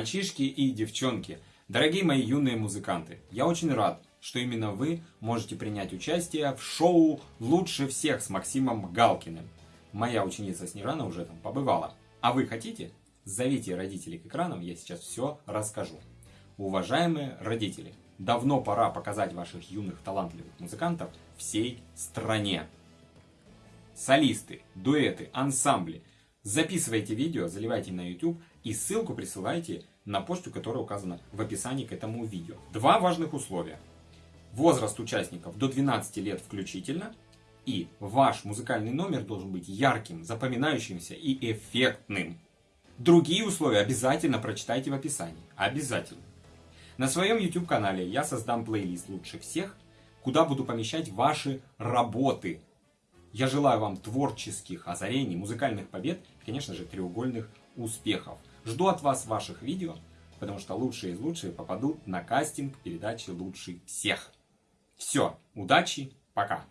Мальчишки и девчонки, дорогие мои юные музыканты, я очень рад, что именно вы можете принять участие в шоу «Лучше всех» с Максимом Галкиным. Моя ученица Снежана уже там побывала. А вы хотите? Зовите родителей к экранам, я сейчас все расскажу. Уважаемые родители, давно пора показать ваших юных талантливых музыкантов всей стране. Солисты, дуэты, ансамбли. Записывайте видео, заливайте на YouTube и ссылку присылайте на почту, которая указана в описании к этому видео. Два важных условия. Возраст участников до 12 лет включительно. И ваш музыкальный номер должен быть ярким, запоминающимся и эффектным. Другие условия обязательно прочитайте в описании. Обязательно. На своем YouTube канале я создам плейлист лучше всех, куда буду помещать ваши работы. Я желаю вам творческих озарений, музыкальных побед и, конечно же, треугольных успехов. Жду от вас ваших видео, потому что лучшие из лучших попадут на кастинг передачи «Лучший всех». Все, удачи, пока!